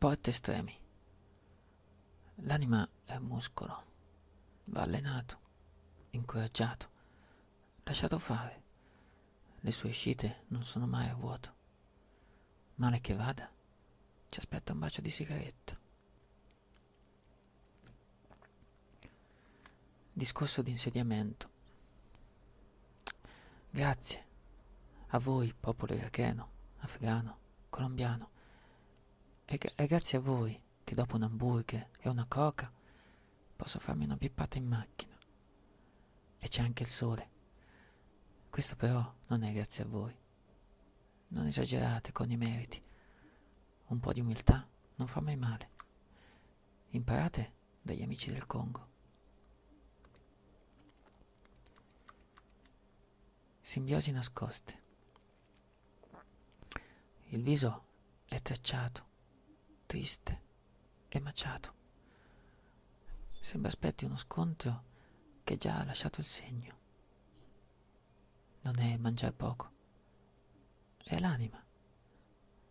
sport estremi. L'anima è un muscolo, va allenato, incoraggiato, lasciato fare. Le sue uscite non sono mai a vuoto. Male che vada, ci aspetta un bacio di sigaretta. Discorso di insediamento. Grazie a voi, popolo iracheno, afghano, colombiano, e, e grazie a voi che dopo un hamburger e una coca posso farmi una pippata in macchina. E c'è anche il sole. Questo però non è grazie a voi. Non esagerate con i meriti. Un po' di umiltà non fa mai male. Imparate dagli amici del Congo. Simbiosi nascoste. Il viso è tracciato, triste e maciato. Sembra aspetti uno scontro che già ha lasciato il segno. Non è mangiare poco, è l'anima.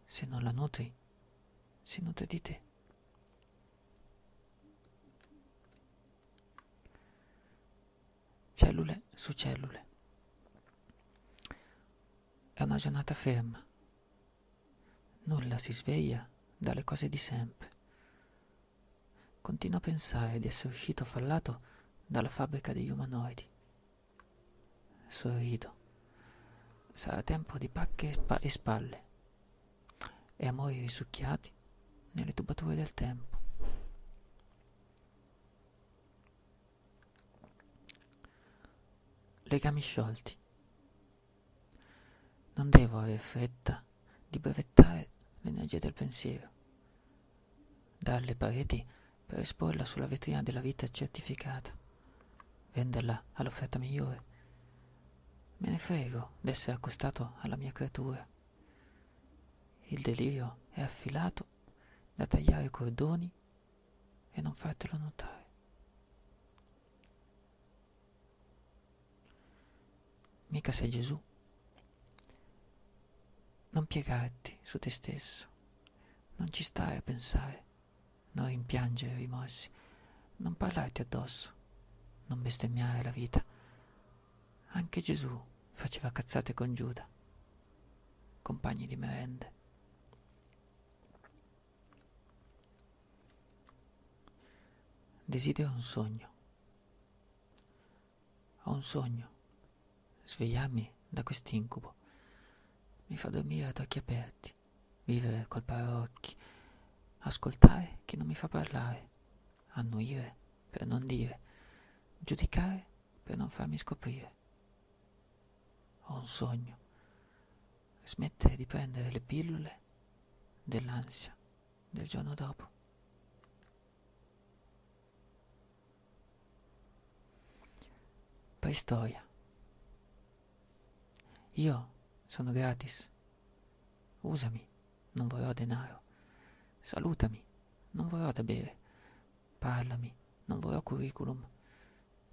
Se non la nutri, si nutre di te. Cellule su cellule. È una giornata ferma. Nulla si sveglia dalle cose di sempre. Continuo a pensare di essere uscito fallato dalla fabbrica degli umanoidi. Sorrido. Sarà tempo di pacche e spalle e amori risucchiati nelle tubature del tempo. Legami sciolti. Non devo avere fretta di brevettare l'energia del pensiero, darle pareti per esporla sulla vetrina della vita certificata, venderla all'offerta migliore. Me ne frego d'essere accostato alla mia creatura. Il delirio è affilato da tagliare i cordoni e non fartelo notare. Mica sei Gesù. Non piegarti su te stesso, non ci stai a pensare, non rimpiangere i rimorsi, non parlarti addosso, non bestemmiare la vita. Anche Gesù faceva cazzate con Giuda, compagni di merende. Desidero un sogno. Ho un sogno, svegliarmi da quest'incubo mi fa dormire ad occhi aperti, vivere col paraocchi, ascoltare chi non mi fa parlare, annuire per non dire, giudicare per non farmi scoprire. Ho un sogno, smettere di prendere le pillole dell'ansia del giorno dopo. Preistoria. Io sono gratis. Usami, non vorrò denaro. Salutami, non vorrò da bere. Parlami, non vorrò curriculum.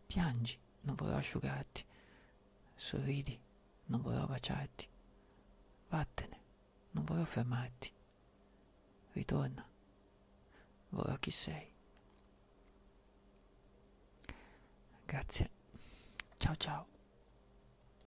Piangi, non vorrò asciugarti. Sorridi, non vorrò baciarti. Vattene, non vorrò fermarti. Ritorna, vorrò chi sei. Grazie. Ciao ciao.